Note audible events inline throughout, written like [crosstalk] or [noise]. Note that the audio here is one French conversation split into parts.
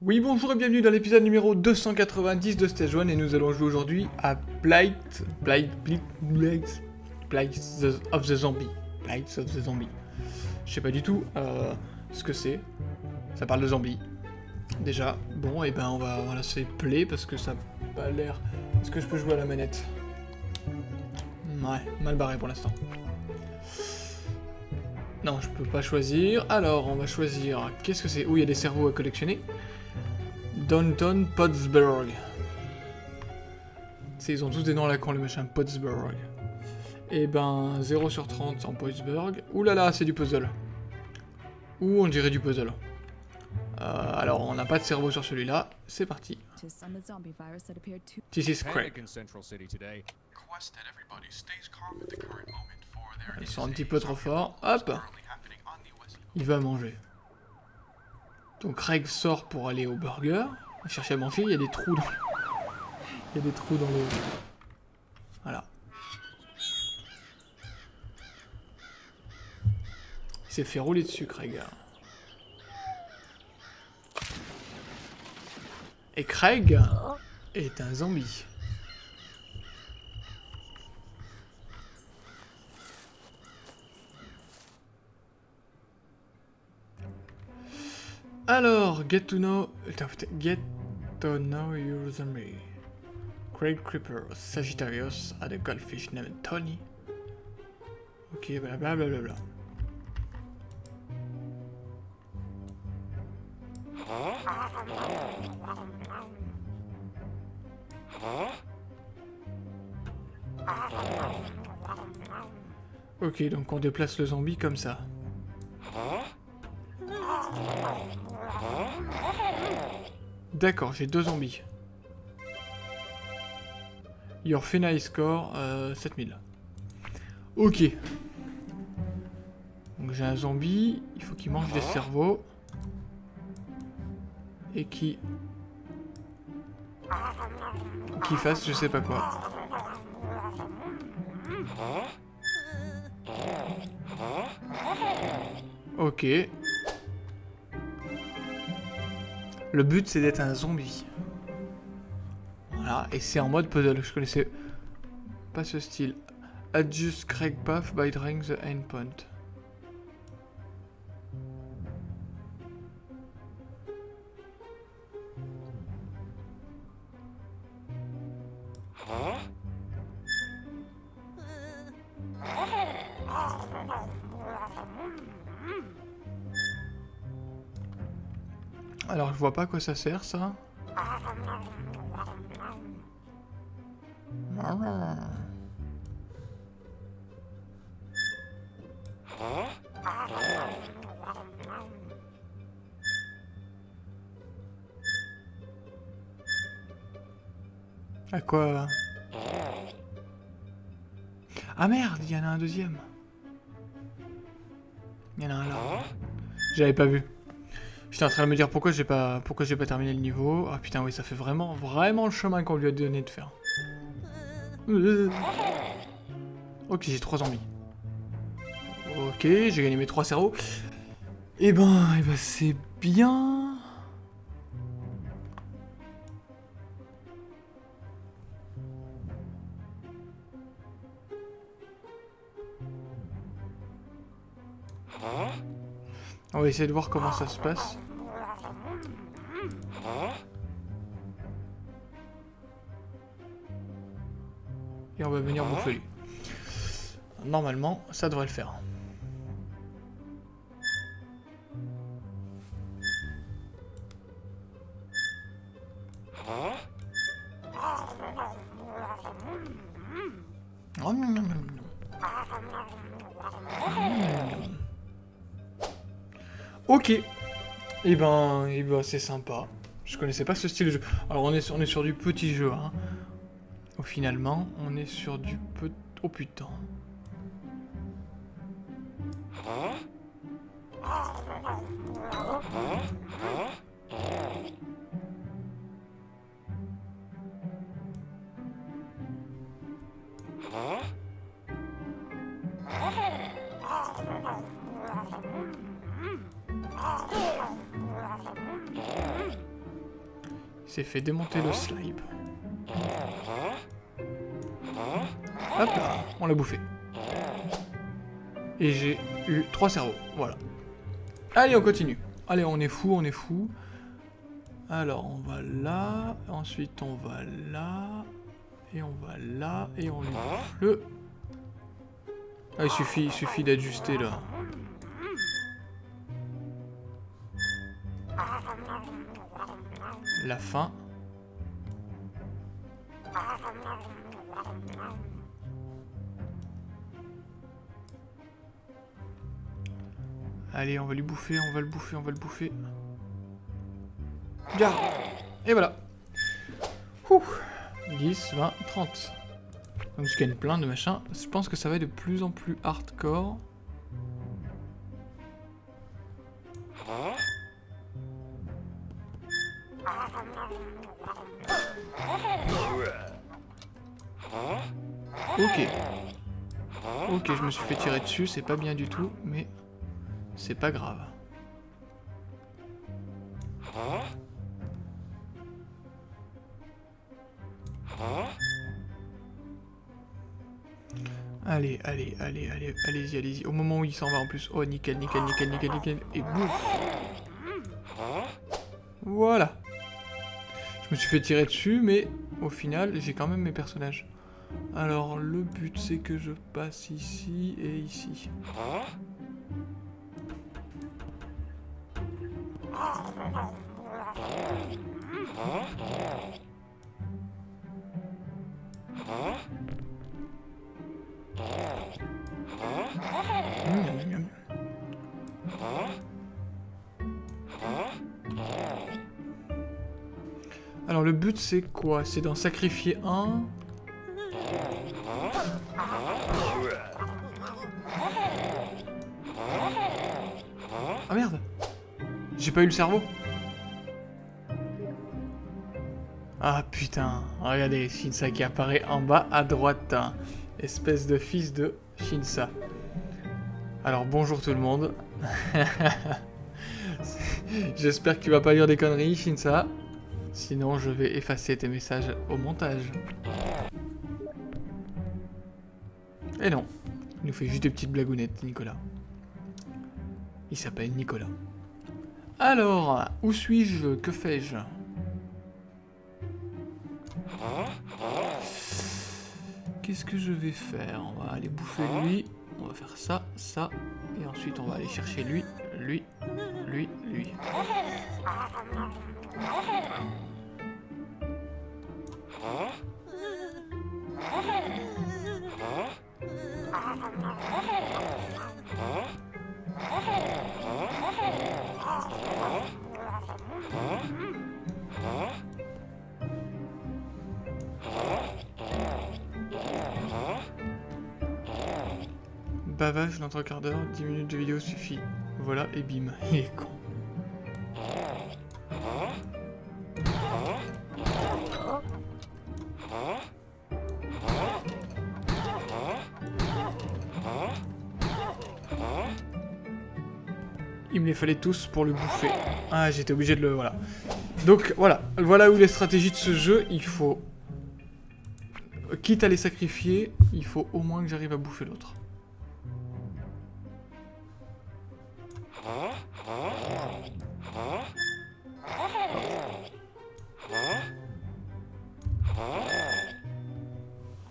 Oui, bonjour et bienvenue dans l'épisode numéro 290 de Stage 1 et nous allons jouer aujourd'hui à Blight... Blight... Blight... Blight... Blight of the Zombie. Blight of the Zombie. Je sais pas du tout euh, ce que c'est. Ça parle de zombies. Déjà, bon, et ben on va, lancer play parce que ça a pas l'air... Est-ce que je peux jouer à la manette? Ouais, mal barré pour l'instant. Non, je peux pas choisir. Alors, on va choisir... Qu'est-ce que c'est? Où il y a des cerveaux à collectionner Downton Pottsburg. C'est, ils ont tous des noms à la con, les machins. Pottsburg. Et ben, 0 sur 30 en Pottsburg. Ouh là là, c'est du puzzle. Ou on dirait du puzzle. Euh, alors, on n'a pas de cerveau sur celui-là. C'est parti. This is Craig. Ils sont un petit peu trop forts. Hop Il va manger. Donc Craig sort pour aller au burger. Il cherche à manger, il y a des trous dans le... [laughs] Il y a des trous dans le... Voilà. Il s'est fait rouler dessus, Craig. Et Craig est un zombie. Alors, get to know... Get to know your zombie. Craig Creeper, Sagittarius, a goldfish named Tony. Ok, blablabla. Ok, donc on déplace le zombie comme ça. D'accord, j'ai deux zombies. Your final score, euh, 7000. Ok. Donc j'ai un zombie, il faut qu'il mange des cerveaux. Et qui... Qui fasse je sais pas quoi. Ok. Le but, c'est d'être un zombie. Voilà, et c'est en mode puzzle. Je connaissais pas ce style. Adjust Craig Path by drawing the endpoint. Alors je vois pas à quoi ça sert ça. À quoi? Ah merde, il y en a un deuxième. Il y en a un là. J'avais pas vu. J'étais en train de me dire pourquoi j'ai pas pourquoi j'ai pas terminé le niveau? Ah putain oui ça fait vraiment vraiment le chemin qu'on lui a donné de faire. Ok j'ai trois zombies. Ok j'ai gagné mes trois cerveaux. Et eh ben, eh ben c'est bien. On va essayer de voir comment ça se passe. Et on va venir bouffer lui. Normalement, ça devrait le faire. Et ben, et ben c'est sympa. Je connaissais pas ce style de jeu. Alors on est sur, on est sur du petit jeu. Hein. Au finalement, on est sur du peu... Oh putain. Fait démonter le slime. Hop là, on l'a bouffé. Et j'ai eu trois cerveaux, voilà. Allez, on continue. Allez, on est fou, on est fou. Alors, on va là, ensuite on va là, et on va là, et on le... Ah, il suffit, il suffit d'ajuster là. La fin. Allez, on va lui bouffer, on va le bouffer, on va le bouffer. Bien. Et voilà. Ouh. 10, 20, 30. Donc je gagne plein de machins. Je pense que ça va être de plus en plus hardcore. Ok. Ok, je me suis fait tirer dessus, c'est pas bien du tout, mais c'est pas grave. Allez, allez, allez, allez, allez-y, allez-y. Au moment où il s'en va en plus. Oh, nickel, nickel, nickel, nickel, nickel. Et boum Voilà. Je me suis fait tirer dessus, mais au final, j'ai quand même mes personnages. Alors, le but, c'est que je passe ici et ici. But c'est quoi? C'est d'en sacrifier un? Ah merde J'ai pas eu le cerveau Ah putain, regardez, Shinsa qui apparaît en bas à droite. Espèce de fils de Shinsa. Alors bonjour tout le monde. [laughs] J'espère que tu vas pas lire des conneries, Shinsa. Sinon, je vais effacer tes messages au montage. Et non, il nous fait juste des petites blagounettes, Nicolas. Il s'appelle Nicolas. Alors, où suis-je? Que fais-je? Qu'est-ce que je vais faire? On va aller bouffer lui. On va faire ça, ça. Et ensuite, on va aller chercher lui, lui, lui, lui. Bavage dans un quart d'heure, 10 minutes de vidéo suffit. Voilà, et bim, [laughs] il est con. Il me les fallait tous pour le bouffer. Ah, j'étais obligé de le... Voilà. Donc, voilà. Voilà où les stratégies de ce jeu, il faut... Quitte à les sacrifier, il faut au moins que j'arrive à bouffer l'autre.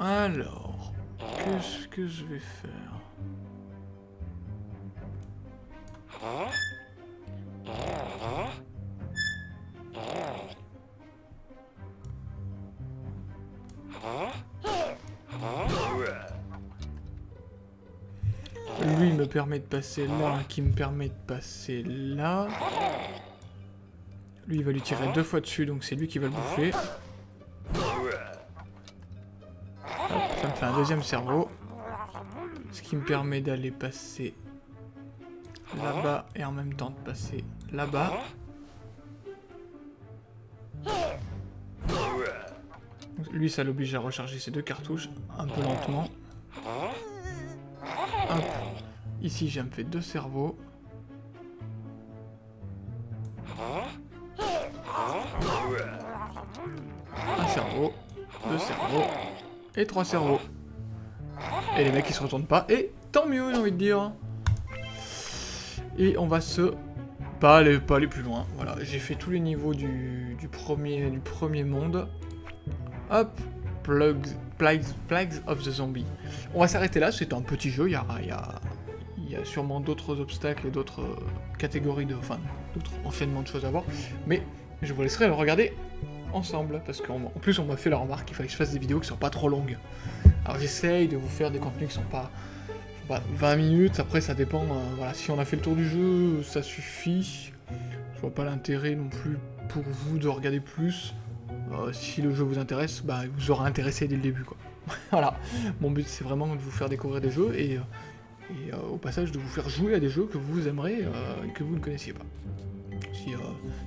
Alors, qu'est-ce que je vais faire? Me permet de passer là, qui me permet de passer là. Lui, il va lui tirer deux fois dessus, donc c'est lui qui va le bouffer. ça me fait un deuxième cerveau. Ce qui me permet d'aller passer là-bas et en même temps de passer là-bas. Lui, ça l'oblige à recharger ses deux cartouches un peu lentement. Ici, j'ai me fait deux cerveaux. Un cerveau, deux cerveaux, et trois cerveaux. Et les mecs ils se retournent pas, et tant mieux j'ai envie de dire. Et on va se... Pas aller, pas aller plus loin, voilà. J'ai fait tous les niveaux du, premier, du premier monde. Hop, Plagues, Plagues of the Zombie. On va s'arrêter là, c'est un petit jeu, il y a, y a sûrement d'autres obstacles et d'autres euh, catégories de... Enfin, d'autres enchaînements de choses à voir. Mais je vous laisserai le regarder ensemble, parce qu'en plus on m'a fait la remarque qu'il fallait que je fasse des vidéos qui sont pas trop longues. Alors j'essaye de vous faire des contenus qui sont pas, 20 minutes, après ça dépend, euh, voilà, si on a fait le tour du jeu, ça suffit. Je vois pas l'intérêt non plus pour vous de regarder plus. Euh, si le jeu vous intéresse, bah, vous aura intéressé dès le début, quoi. [laughs] voilà, mon but c'est vraiment de vous faire découvrir des jeux et, et au passage de vous faire jouer à des jeux que vous aimerez et que vous ne connaissiez pas. Si,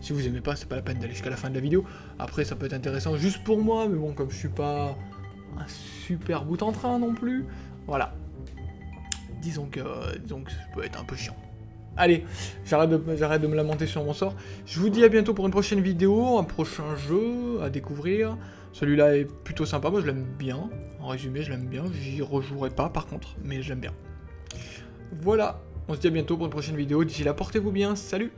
si vous aimez pas, c'est pas la peine d'aller jusqu'à la fin de la vidéo. Après, ça peut être intéressant juste pour moi, mais bon, comme je suis pas un super bout en train non plus, voilà. Disons que, donc, ça peut être un peu chiant. Allez, j'arrête de, de me lamenter sur mon sort. Je vous dis à bientôt pour une prochaine vidéo, un prochain jeu à découvrir. Celui-là est plutôt sympa, moi je l'aime bien. En résumé, je l'aime bien. J'y rejouerai pas par contre, mais j'aime bien. Voilà, on se dit à bientôt pour une prochaine vidéo. D'ici là, portez-vous bien, salut